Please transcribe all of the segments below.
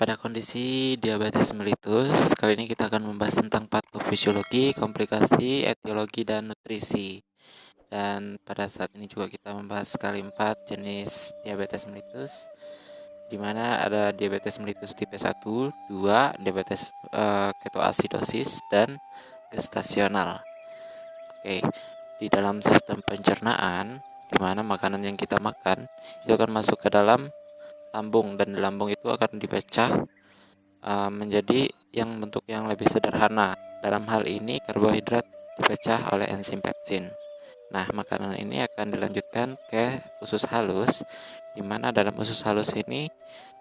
pada kondisi diabetes mellitus, kali ini kita akan membahas tentang patofisiologi, komplikasi, etiologi, dan nutrisi. Dan pada saat ini juga kita membahas empat jenis diabetes mellitus, di mana ada diabetes mellitus tipe 1, 2, diabetes uh, ketoasidosis, dan gestasional. Oke, di dalam sistem pencernaan, di mana makanan yang kita makan itu akan masuk ke dalam lambung dan lambung itu akan dipecah uh, menjadi yang bentuk yang lebih sederhana. Dalam hal ini karbohidrat dipecah oleh enzim pepsin. Nah, makanan ini akan dilanjutkan ke usus halus, di mana dalam usus halus ini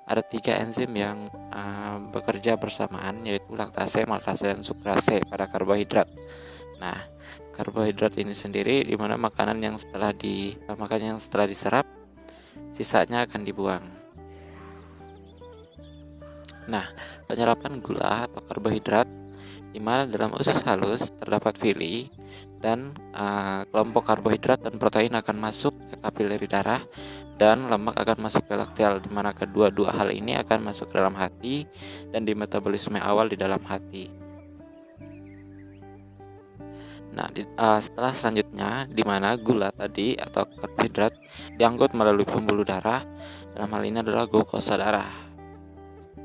ada tiga enzim yang uh, bekerja bersamaan, yaitu laktase, maltase, dan sukrase pada karbohidrat. Nah, karbohidrat ini sendiri di mana makanan yang setelah di makanan yang setelah diserap, sisanya akan dibuang. Nah, penyerapan gula atau karbohidrat di mana dalam usus halus terdapat villi dan uh, kelompok karbohidrat dan protein akan masuk ke kapileri darah dan lemak akan masuk ke lakteal di mana kedua-dua hal ini akan masuk ke dalam hati dan di metabolisme awal di dalam hati. Nah, di, uh, setelah selanjutnya di mana gula tadi atau karbohidrat diangkut melalui pembuluh darah dalam hal ini adalah glukosa darah.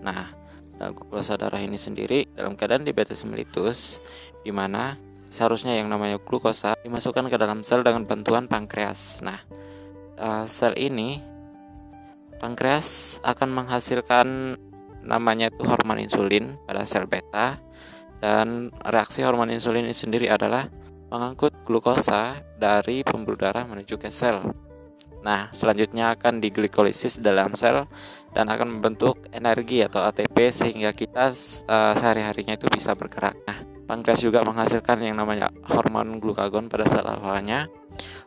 Nah, dalam glukosa darah ini sendiri dalam keadaan diabetes mellitus di mana seharusnya yang namanya glukosa dimasukkan ke dalam sel dengan bantuan pankreas. Nah, uh, sel ini pankreas akan menghasilkan namanya itu hormon insulin pada sel beta dan reaksi hormon insulin ini sendiri adalah mengangkut glukosa dari pembuluh darah menuju ke sel. Nah, selanjutnya akan diglikolisis dalam sel dan akan membentuk energi atau ATP sehingga kita uh, sehari-harinya itu bisa bergerak. Nah, pankreas juga menghasilkan yang namanya hormon glukagon pada sel alfanya.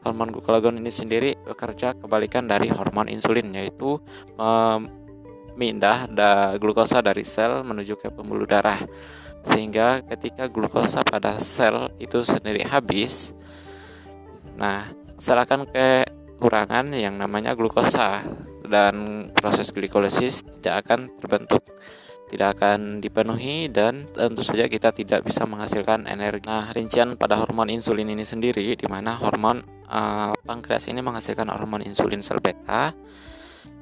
Hormon glukagon ini sendiri bekerja kebalikan dari hormon insulin yaitu memindah da glukosa dari sel menuju ke pembuluh darah. Sehingga ketika glukosa pada sel itu sendiri habis, nah sel akan ke kekurangan yang namanya glukosa dan proses glikolisis tidak akan terbentuk tidak akan dipenuhi dan tentu saja kita tidak bisa menghasilkan energi. Nah, rincian pada hormon insulin ini sendiri di mana hormon uh, pankreas ini menghasilkan hormon insulin sel beta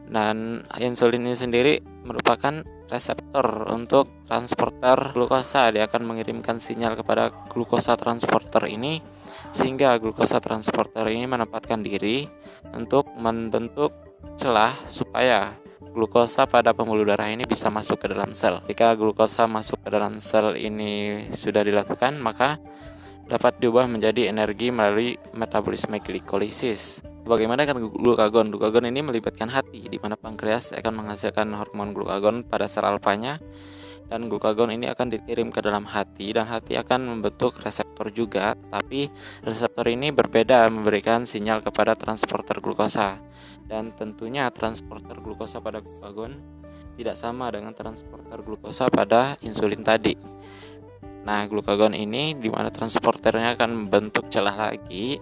dan insulin ini sendiri merupakan reseptor untuk transporter glukosa. Dia akan mengirimkan sinyal kepada glukosa transporter ini sehingga glukosa transporter ini menempatkan diri untuk membentuk celah supaya glukosa pada pembuluh darah ini bisa masuk ke dalam sel. Jika glukosa masuk ke dalam sel ini sudah dilakukan, maka dapat diubah menjadi energi melalui metabolisme glikolisis. Bagaimana dengan glukagon? Glukagon ini melibatkan hati, di mana pankreas akan menghasilkan hormon glukagon pada sel alfanya dan glukagon ini akan dikirim ke dalam hati dan hati akan membentuk reseptor juga tapi reseptor ini berbeda memberikan sinyal kepada transporter glukosa. Dan tentunya transporter glukosa pada glukagon tidak sama dengan transporter glukosa pada insulin tadi. Nah glukagon ini di mana transporternya akan membentuk celah lagi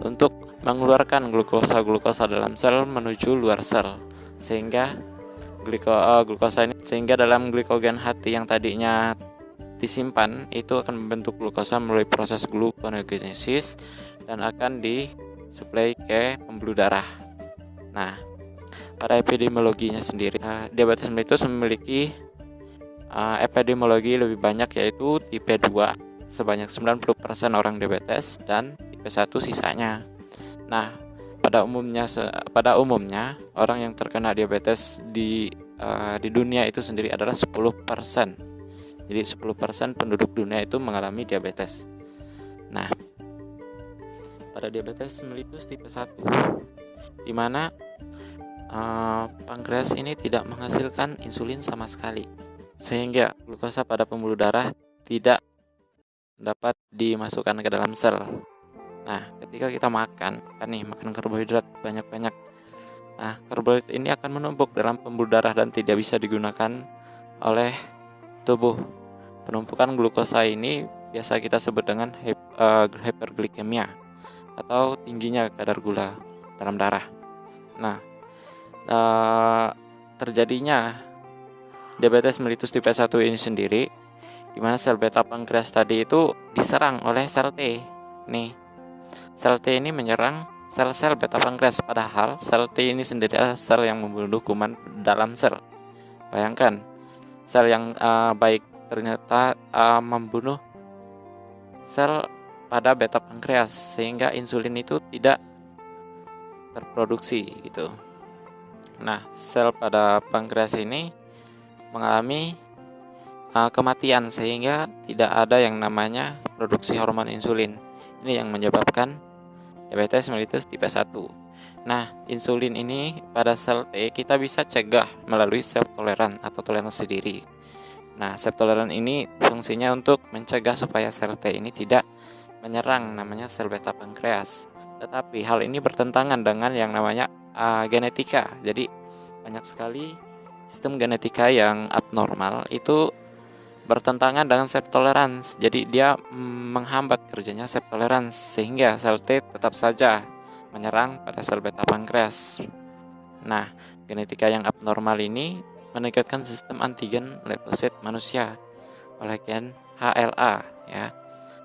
untuk mengeluarkan glukosa-glukosa dalam sel menuju luar sel sehingga gliko, uh, glukosa ini sehingga dalam glikogen hati yang tadinya disimpan itu akan membentuk glukosa melalui proses gluconeogenesis dan akan disuplai ke pembuluh darah. Nah, pada epidemiologinya sendiri, uh, diabetes mellitus memiliki uh, epidemiologi lebih banyak yaitu tipe 2 sebanyak 90% orang diabetes dan tipe 1 sisanya. Nah, pada umumnya pada umumnya orang yang terkena diabetes di uh, di dunia itu sendiri adalah 10%. Jadi 10% penduduk dunia itu mengalami diabetes. Nah, pada diabetes mellitus tipe 1 di mana uh, pankreas ini tidak menghasilkan insulin sama sekali sehingga glukosa pada pembuluh darah tidak dapat dimasukkan ke dalam sel Nah, ketika kita makan, kan nih makan karbohidrat banyak-banyak. Nah, karbohidrat ini akan menumpuk dalam pembuluh darah dan tidak bisa digunakan oleh tubuh. Penumpukan glukosa ini biasa kita sebut dengan eh, hyperglikemia atau tingginya kadar gula dalam darah. Nah, uh, terjadinya diabetes mellitus tipe 1 ini sendiri di mana sel beta pankreas tadi itu diserang oleh sel T. Nih, sel T ini menyerang sel-sel beta pankreas padahal sel T ini sendiri adalah sel yang membunuh kuman dalam sel. Bayangkan, sel yang uh, baik ternyata uh, membunuh sel pada beta pankreas sehingga insulin itu tidak terproduksi gitu. Nah, sel pada pankreas ini mengalami uh, kematian sehingga tidak ada yang namanya produksi hormon insulin. Ini yang menyebabkan diabetes mellitus tipe 1. Nah, insulin ini pada sel T kita bisa cegah melalui self toleran atau toleransi diri. Nah, self toleran ini fungsinya untuk mencegah supaya sel T ini tidak menyerang namanya sel beta pankreas. Tetapi hal ini bertentangan dengan yang namanya uh, genetika. Jadi banyak sekali sistem genetika yang abnormal itu bertentangan dengan self tolerance. Jadi dia menghambat kerjanya self tolerance sehingga sel T tetap saja menyerang pada sel beta pankreas. Nah, genetika yang abnormal ini meningkatkan sistem antigen leukosit manusia oleh gen HLA ya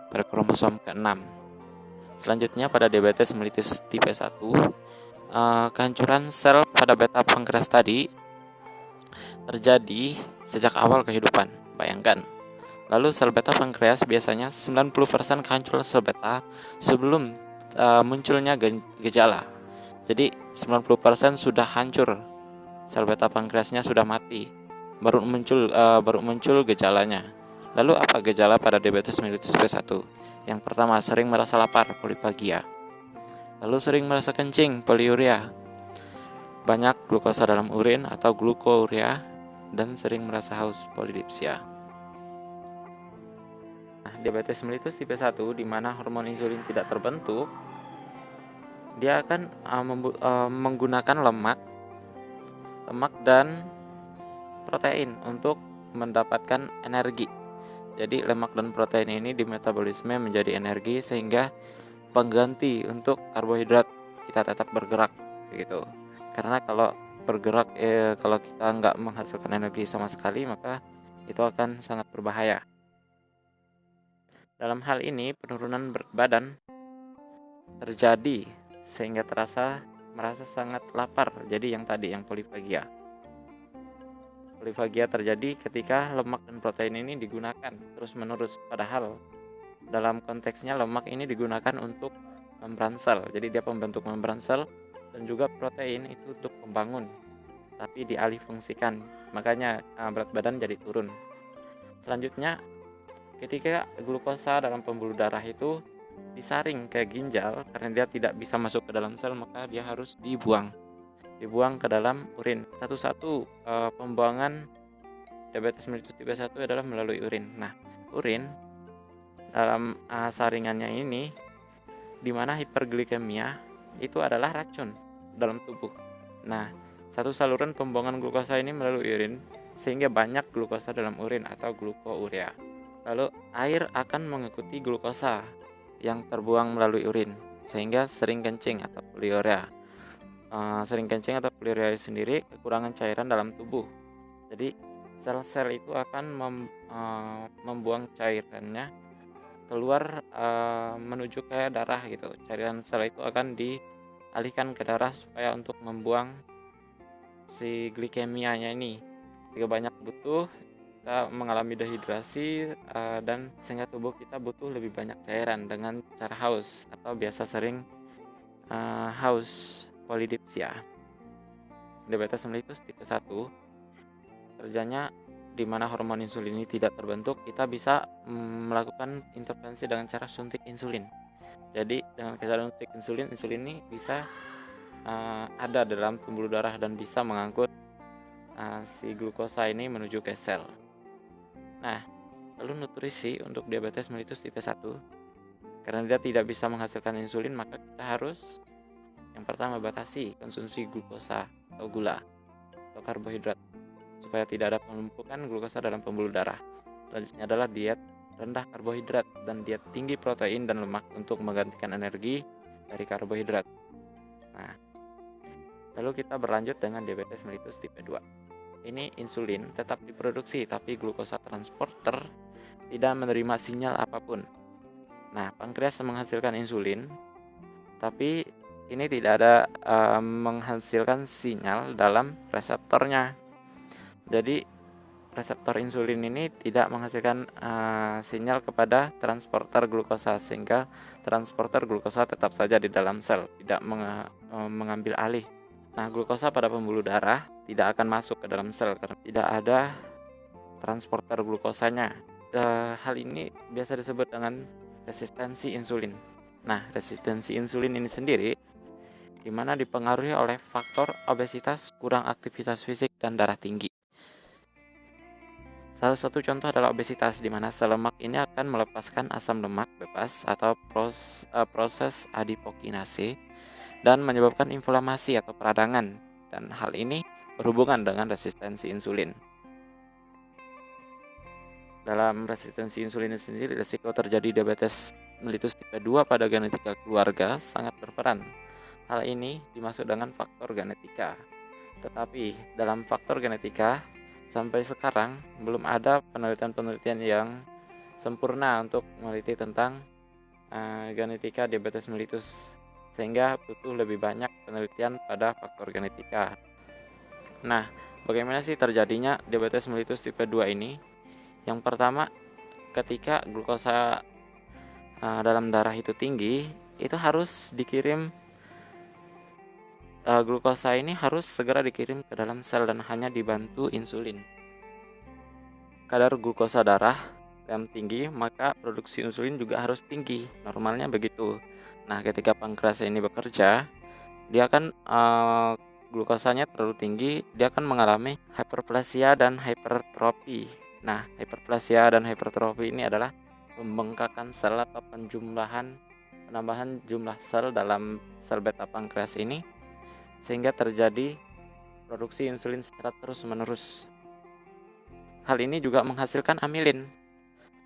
pada kromosom ke-6. Selanjutnya pada diabetes mellitus tipe 1 eh, kehancuran sel pada beta pankreas tadi terjadi sejak awal kehidupan Bayangkan. Lalu sel beta pankreas biasanya 90% kehancuran sel beta sebelum uh, munculnya gejala. Jadi 90% sudah hancur. Sel beta pankreasnya sudah mati. Baru muncul uh, baru muncul gejalanya. Lalu apa gejala pada diabetes mellitus tipe 1? Yang pertama, sering merasa lapar, polipagia. Lalu sering merasa kencing, poliuria. Banyak glukosa dalam urin atau glukouria dan sering merasa haus polidipsia. Nah, diabetes mellitus tipe 1 di mana hormon insulin tidak terbentuk, dia akan uh, uh, menggunakan lemak, lemak dan protein untuk mendapatkan energi. Jadi lemak dan protein ini di metabolisme menjadi energi sehingga pengganti untuk karbohidrat kita tetap bergerak begitu. Karena kalau bergerak eh, kalau kita nggak menghasilkan energi sama sekali maka itu akan sangat berbahaya. Dalam hal ini penurunan berat badan terjadi sehingga terasa merasa sangat lapar. Jadi yang tadi yang polifagia. Polifagia terjadi ketika lemak dan protein ini digunakan terus-menerus padahal dalam konteksnya lemak ini digunakan untuk membran sel. Jadi dia pembentuk membran sel dan juga protein itu untuk membangun tapi dialih fungsikan makanya uh, berat badan jadi turun. Selanjutnya ketika glukosa dalam pembuluh darah itu disaring ke ginjal karena dia tidak bisa masuk ke dalam sel maka dia harus dibuang. Dibuang ke dalam urin. Satu-satu uh, pembuangan diabetes mellitus tipe 1 adalah melalui urin. Nah urin dalam uh, saringannya ini di mana hiperglikemia itu adalah racun dalam tubuh. Nah, satu saluran pembuangan glukosa ini melalui urin sehingga banyak glukosa dalam urin atau glukourea. Lalu air akan mengikuti glukosa yang terbuang melalui urin sehingga sering kencing atau poliuria. Uh, sering kencing atau poliuria sendiri kekurangan cairan dalam tubuh. Jadi sel-sel itu akan mem, uh, membuang cairannya keluar uh, menuju ke darah gitu. Cairan sel itu akan di alihkan ke darah supaya untuk membuang si glikemianya ini. Jika banyak butuh kita mengalami dehidrasi uh, dan sehingga tubuh kita butuh lebih banyak cairan dengan cara haus atau biasa sering uh, haus polidipsia. Diabetes mellitus tipe 1 kerjanya di mana hormon insulin ini tidak terbentuk kita bisa mm, melakukan intervensi dengan cara suntik insulin jadi dengan kesadaran suntik insulin, insulin ini bisa uh, ada dalam pembuluh darah dan bisa mengangkut uh, si glukosa ini menuju ke sel. Nah, lalu nutrisi untuk diabetes mellitus tipe 1 karena dia tidak bisa menghasilkan insulin maka kita harus yang pertama batasi konsumsi glukosa atau gula atau karbohidrat supaya tidak ada penumpukan glukosa dalam pembuluh darah. Selanjutnya adalah diet rendah karbohidrat dan diet tinggi protein dan lemak untuk menggantikan energi dari karbohidrat. Nah, lalu kita berlanjut dengan diabetes mellitus tipe 2. ini insulin tetap diproduksi tapi glukosa transporter tidak menerima sinyal apa pun. Nah, pankreas menghasilkan insulin tapi ini tidak ada uh, menghasilkan sinyal dalam reseptornya. Jadi reseptor insulin ini tidak menghasilkan uh, sinyal kepada transporter glukosa sehingga transporter glukosa tetap saja di dalam sel tidak meng, uh, mengambil alih. Nah, glukosa pada pembuluh darah tidak akan masuk ke dalam sel karena tidak ada transporter glukosanya. Uh, hal ini biasa disebut dengan resistensi insulin. Nah, resistensi insulin ini sendiri di mana dipengaruhi oleh faktor obesitas, kurang aktivitas fisik, dan darah tinggi. Salah satu contoh adalah obesitas, di mana sel lemak ini akan melepaskan asam lemak bebas atau uh, proses adipokinase dan menyebabkan inflamasi atau peradangan. Dan hal ini berhubungan dengan resistensi insulin. Dalam resistensi insulin sendiri, risiko terjadi diabetes mellitus tipe 2 pada genetika keluarga sangat berperan. Hal ini dimaksud dengan faktor genetika. Tetapi dalam faktor genetika, sampai sekarang belum ada penelitian-penelitian yang sempurna untuk meneliti tentang uh, genetika diabetes mellitus sehingga butuh lebih banyak penelitian pada faktor genetika. Nah, bagaimana sih terjadinya diabetes mellitus tipe 2 ini? Yang pertama, ketika glukosa uh, dalam darah itu tinggi, itu harus dikirim uh, glukosa ini harus segera dikirim ke dalam sel dan hanya dibantu insulin. Kadar glukosa darah yang tinggi, maka produksi insulin juga harus tinggi. Normalnya begitu. Nah, ketika pankreas ini bekerja, dia akan uh, glukosanya terlalu tinggi, dia akan mengalami hiperplasia dan hipertrofi. Nah, hiperplasia dan hipertrofi ini adalah pembengkakan sel atau penjumlahan penambahan jumlah sel dalam sel beta pankreas ini sehingga terjadi produksi insulin secara terus-menerus. Hal ini juga menghasilkan amilin.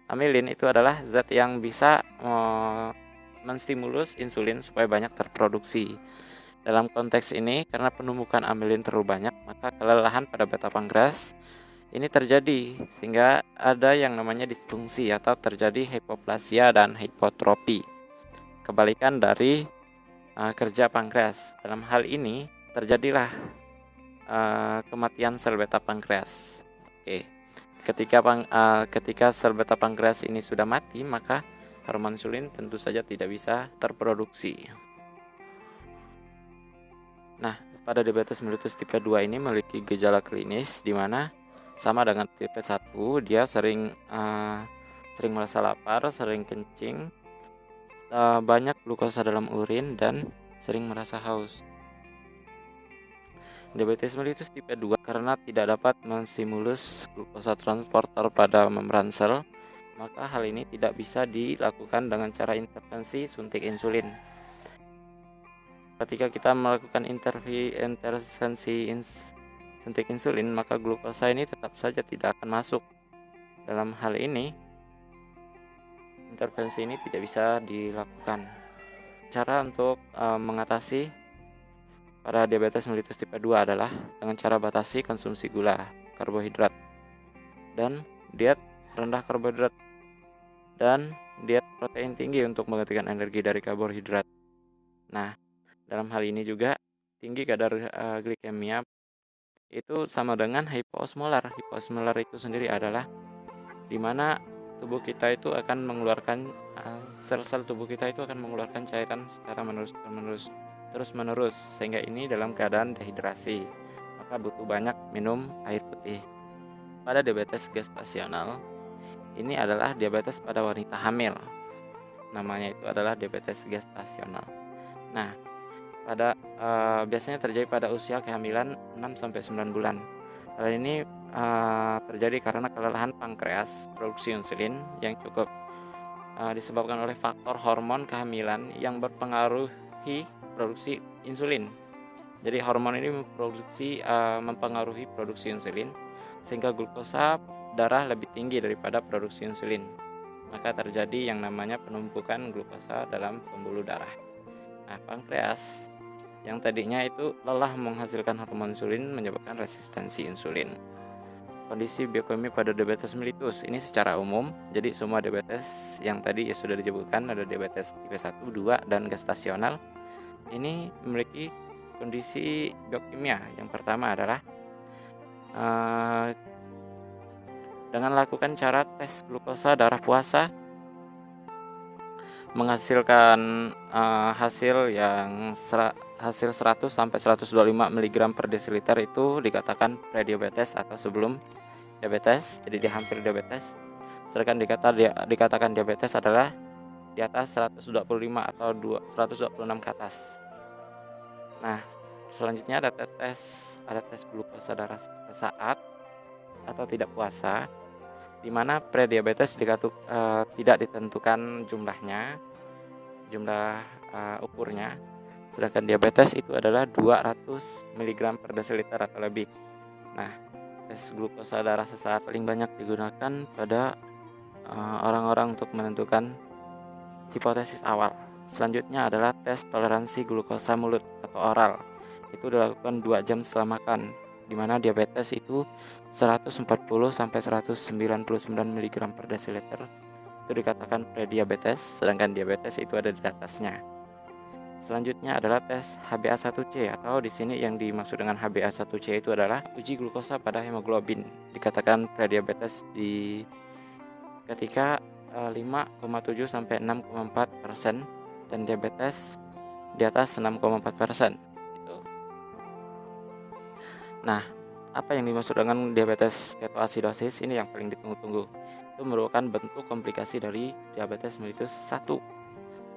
Amilin itu adalah zat yang bisa uh, menstimulus insulin supaya banyak terproduksi. Dalam konteks ini, karena penumpukan amilin terlalu banyak, maka kelelahan pada beta pankreas ini terjadi sehingga ada yang namanya disfungsi atau terjadi hipoplasia dan hipotropi. Kebalikan dari uh, kerja pankreas. Dalam hal ini terjadilah uh, kematian sel beta pankreas. Oke. Ketika pang, uh, ketika sel beta pankreas ini sudah mati, maka hormon insulin tentu saja tidak bisa terproduksi. Nah, pada diabetes mellitus tipe 2 ini memiliki gejala klinis di mana sama dengan tipe 1, dia sering uh, sering merasa lapar, sering kencing, uh, banyak glukosa dalam urin dan sering merasa haus. Diabetes mellitus tipe 2 karena tidak dapat menstimulus glukosa transporter pada membran sel, maka hal ini tidak bisa dilakukan dengan cara intervensi suntik insulin. Ketika kita melakukan intervensi ins suntik insulin, maka glukosa ini tetap saja tidak akan masuk. Dalam hal ini, intervensi ini tidak bisa dilakukan. Cara untuk uh, mengatasi pada diabetes mellitus tipe 2 adalah dengan cara batasi konsumsi gula, karbohidrat, dan diet rendah karbohidrat, dan diet protein tinggi untuk menggantikan energi dari karbohidrat. Nah, dalam hal ini juga tinggi kadar uh, glikemia itu sama dengan hiposmolar. Hiposmolar itu sendiri adalah di mana tubuh kita itu akan mengeluarkan eh, sel-sel tubuh kita itu akan mengeluarkan cairan secara menerus menerus terus menerus sehingga ini dalam keadaan dehidrasi. Maka butuh banyak minum air putih. Pada diabetes gestasional ini adalah diabetes pada wanita hamil. Namanya itu adalah diabetes gestasional. Nah pada uh, biasanya terjadi pada usia kehamilan 6 sampai 9 bulan hal ini uh, terjadi karena kelelahan pankreas produksi insulin yang cukup uh, disebabkan oleh faktor hormon kehamilan yang berpengaruhi produksi insulin. Jadi hormon ini memproduksi uh, mempengaruhi produksi insulin sehingga glukosa darah lebih tinggi daripada produksi insulin. Maka terjadi yang namanya penumpukan glukosa dalam pembuluh darah. Nah, pankreas yang tadinya itu lelah menghasilkan hormon insulin menyebabkan resistensi insulin. Kondisi biokimia pada diabetes mellitus ini secara umum, jadi semua diabetes yang tadi ya sudah disebutkan ada diabetes tipe 1, 2 dan gestasional. Ini memiliki kondisi biokimia. Yang pertama adalah uh, dengan lakukan cara tes glukosa darah puasa menghasilkan uh, hasil yang hasil 100 sampai 125 mg per desiliter itu dikatakan prediabetes atau sebelum diabetes. Jadi dia hampir diabetes. Sedangkan dikata dia, dikatakan diabetes adalah di atas 125 atau 2, 126 ke atas. Nah selanjutnya ada tes ada tes glukosa darah saat atau tidak puasa di mana prediabetes dikatuk, uh, tidak ditentukan jumlahnya, jumlah uh, ukurnya. Sedangkan diabetes itu adalah 200 mg per desiliter atau lebih. Nah, tes glukosa darah sesaat paling banyak digunakan pada eh, orang-orang uh, untuk menentukan hipotesis awal. Selanjutnya adalah tes toleransi glukosa mulut atau oral. Itu dilakukan 2 jam setelah makan di mana diabetes itu 140 sampai 199 mg per desiliter itu dikatakan prediabetes sedangkan diabetes itu ada di atasnya. Selanjutnya adalah tes HbA1c atau di sini yang dimaksud dengan HbA1c itu adalah uji glukosa pada hemoglobin. Dikatakan prediabetes di ketika 5,7 eh, sampai 6,4 persen dan diabetes di atas 6,4 persen. Nah, apa yang dimaksud dengan diabetes ketoasidosis ini yang paling ditunggu-tunggu. Itu merupakan bentuk komplikasi dari diabetes mellitus 1.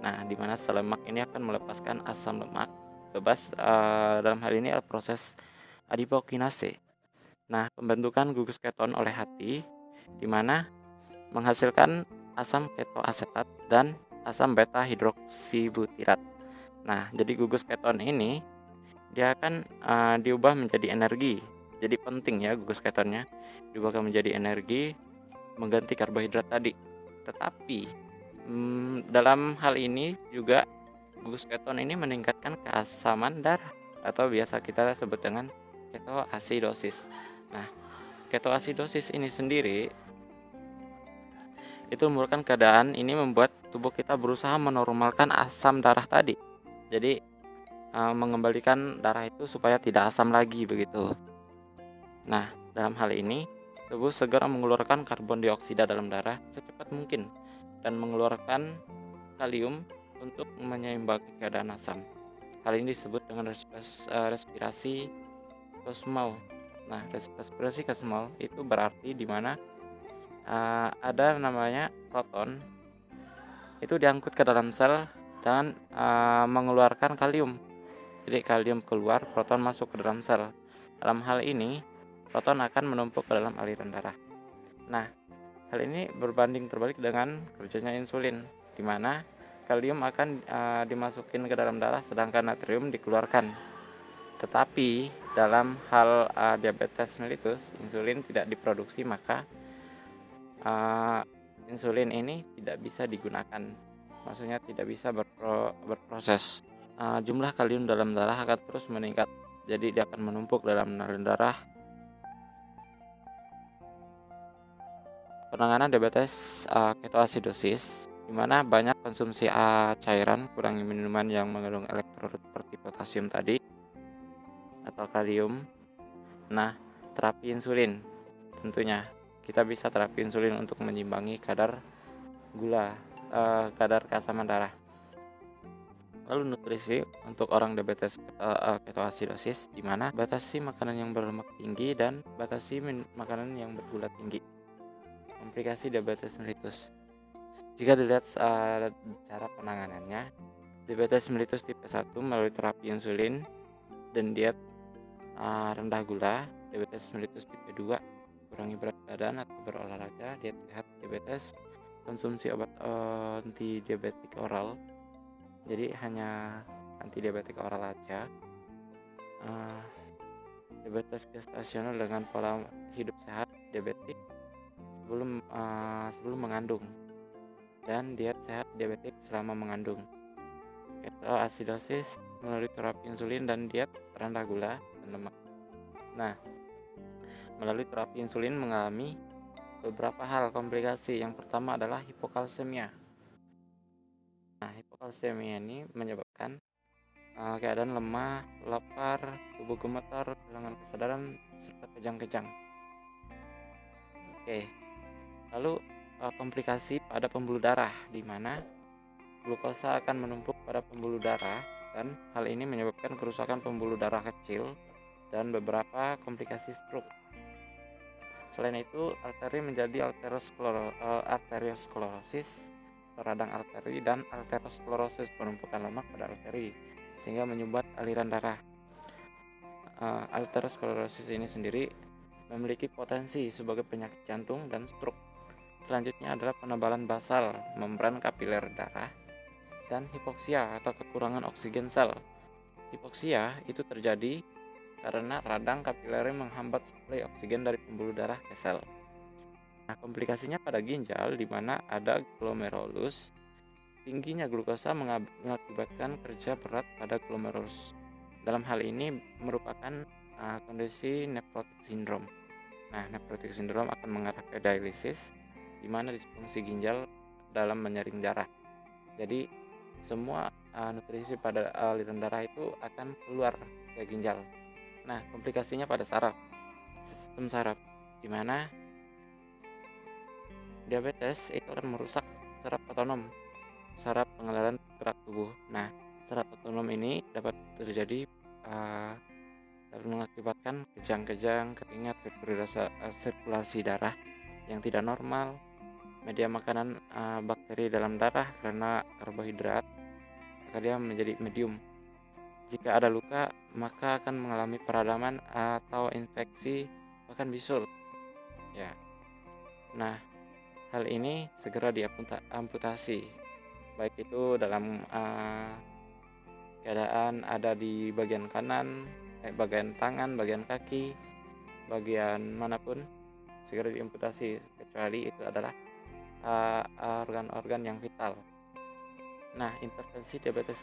Nah, di mana sel lemak ini akan melepaskan asam lemak bebas uh, dalam hal ini adalah proses adipokinase. Nah, pembentukan gugus keton oleh hati di mana menghasilkan asam ketoasetat dan asam beta hidroksibutirat. Nah, jadi gugus keton ini dia akan uh, diubah menjadi energi. Jadi penting ya gugus ketonnya diubah menjadi energi mengganti karbohidrat tadi. Tetapi hmm, dalam hal ini juga gugus keton ini meningkatkan keasaman darah atau biasa kita sebut dengan ketoasidosis. Nah, ketoasidosis ini sendiri itu merupakan keadaan ini membuat tubuh kita berusaha menormalkan asam darah tadi. Jadi uh, mengembalikan darah itu supaya tidak asam lagi begitu. Nah, dalam hal ini tubuh segera mengeluarkan karbon dioksida dalam darah secepat mungkin dan mengeluarkan kalium untuk menyeimbangi keadaan asam. Hal ini disebut dengan respirasi kosmol. Nah, respirasi kosmol itu berarti di mana uh, ada namanya proton itu diangkut ke dalam sel dan uh, mengeluarkan kalium jadi kalium keluar, proton masuk ke dalam sel. Dalam hal ini, proton akan menumpuk ke dalam aliran darah. Nah, hal ini berbanding terbalik dengan kerjanya insulin, di mana kalium akan uh, dimasukin ke dalam darah sedangkan natrium dikeluarkan. Tetapi dalam hal uh, diabetes mellitus, insulin tidak diproduksi maka uh, insulin ini tidak bisa digunakan. Maksudnya tidak bisa berpro berproses uh, jumlah kalium dalam darah akan terus meningkat. Jadi dia akan menumpuk dalam darah. Penanganan diabetes uh, ketoasidosis di mana banyak konsumsi uh, cairan, kurangi minuman yang mengandung elektrolit seperti potasium tadi atau kalium. Nah, terapi insulin tentunya kita bisa terapi insulin untuk menyimbangi kadar gula, uh, kadar keasaman darah. Lalu nutrisi untuk orang diabetes uh, ketoasidosis di mana batasi makanan yang berlemak tinggi dan batasi makanan yang bergula tinggi. Komplikasi diabetes mellitus. Jika dilihat uh, cara penanganannya, diabetes mellitus tipe 1 melalui terapi insulin dan diet rendah gula, diabetes mellitus tipe 2 kurangi berat badan atau berolahraga, diet sehat diabetes, konsumsi obat anti diabetik oral jadi hanya anti diabetik oral aja uh, diabetes gestasional dengan pola hidup sehat diabetik sebelum uh, sebelum mengandung dan diet sehat diabetik selama mengandung ketoasidosis melalui terapi insulin dan diet rendah gula dan lemak. Nah, melalui terapi insulin mengalami beberapa hal komplikasi. Yang pertama adalah hipokalsemia. Hipokalsemia ini menyebabkan uh, keadaan lemah, lapar, tubuh gemetar, kehilangan kesadaran, serta kejang-kejang. Oke, lalu uh, komplikasi pada pembuluh darah, di mana glukosa akan menumpuk pada pembuluh darah dan hal ini menyebabkan kerusakan pembuluh darah kecil dan beberapa komplikasi stroke. Selain itu, arteri menjadi eh, arteriosklerosis, radang arteri dan arteriosklerosis penumpukan lemak pada arteri sehingga menyumbat aliran darah. Uh, arteriosklerosis ini sendiri memiliki potensi sebagai penyakit jantung dan stroke. Selanjutnya adalah penebalan basal membran kapiler darah dan hipoksia atau kekurangan oksigen sel. Hipoksia itu terjadi karena radang kapiler menghambat suplai oksigen dari pembuluh darah ke sel. Nah, komplikasinya pada ginjal di mana ada glomerulus, tingginya glukosa mengakibatkan kerja berat pada glomerulus. Dalam hal ini merupakan uh, kondisi nephrotic syndrome. Nah, nephrotic syndrome akan mengarah ke dialisis di mana disfungsi ginjal dalam menyaring darah. Jadi, semua uh, nutrisi pada aliran darah itu akan keluar ke ginjal Nah, komplikasinya pada saraf. Sistem saraf di mana diabetes itu akan merusak saraf otonom, saraf pengenalan gerak tubuh. Nah, saraf otonom ini dapat terjadi uh, dapat mengakibatkan kejang-kejang, keringat, sirkulasi, uh, sirkulasi darah yang tidak normal, media makanan uh, bakteri dalam darah karena karbohidrat, maka menjadi medium jika ada luka, maka akan mengalami peradaman atau infeksi bahkan bisul. Ya. Nah, hal ini segera diamputasi. Baik itu dalam uh, keadaan ada di bagian kanan, eh, bagian tangan, bagian kaki, bagian mana pun segera diamputasi kecuali itu adalah uh, organ-organ uh, yang vital. Nah, intervensi diabetes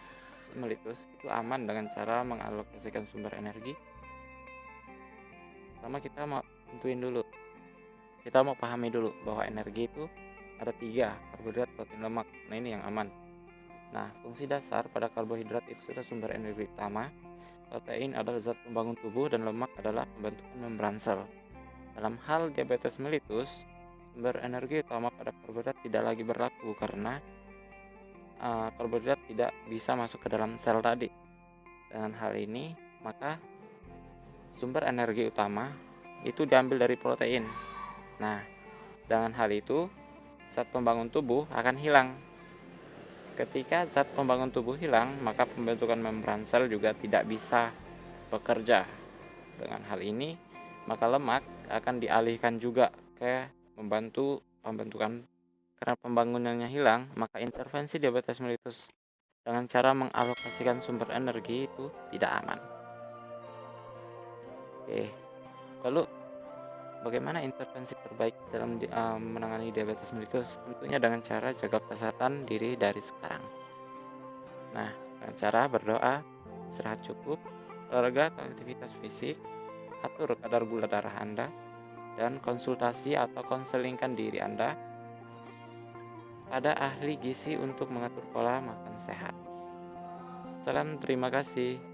mellitus itu aman dengan cara mengalokasikan sumber energi. Pertama kita mau tentuin dulu. Kita mau pahami dulu bahwa energi itu ada tiga, karbohidrat, protein, lemak. Nah ini yang aman. Nah, fungsi dasar pada karbohidrat itu adalah sumber energi utama. Protein adalah zat pembangun tubuh dan lemak adalah pembentukan membran sel. Dalam hal diabetes mellitus, sumber energi utama pada karbohidrat tidak lagi berlaku karena uh, karbohidrat tidak bisa masuk ke dalam sel tadi. Dengan hal ini, maka sumber energi utama itu diambil dari protein. Nah, dengan hal itu, zat pembangun tubuh akan hilang. Ketika zat pembangun tubuh hilang, maka pembentukan membran sel juga tidak bisa bekerja. Dengan hal ini, maka lemak akan dialihkan juga ke membantu pembentukan karena pembangunannya hilang, maka intervensi diabetes mellitus dengan cara mengalokasikan sumber energi itu tidak aman. Oke, lalu bagaimana intervensi terbaik dalam uh, menangani diabetes mellitus? Tentunya dengan cara jaga kesehatan diri dari sekarang. Nah, dengan cara berdoa, istirahat cukup, olahraga atau aktivitas fisik, atur kadar gula darah Anda, dan konsultasi atau konselingkan diri Anda ada ahli gizi untuk mengatur pola makan sehat. Salam terima kasih.